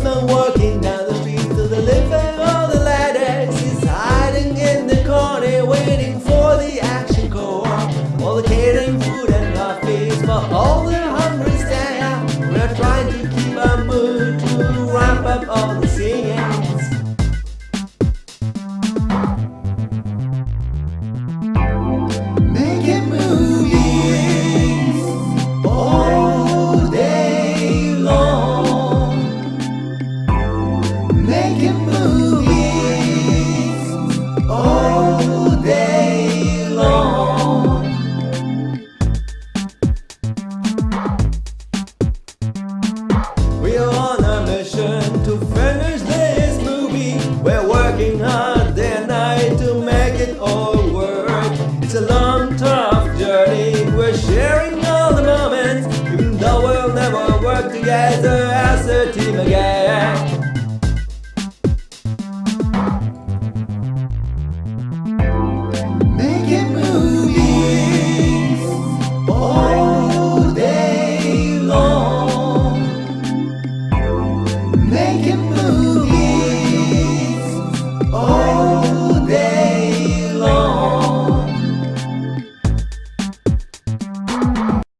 Postman walking down the street to deliver all the letters. He's hiding in the corner, waiting for the action call. All the catering food and coffees for all the hungry staff. We're trying to keep Making movies all day long. We are on a mission to finish this movie. We're working hard day and night to make it all work. It's a long, tough journey. We're sharing all the moments, even though we'll never work together as a team again. make it move.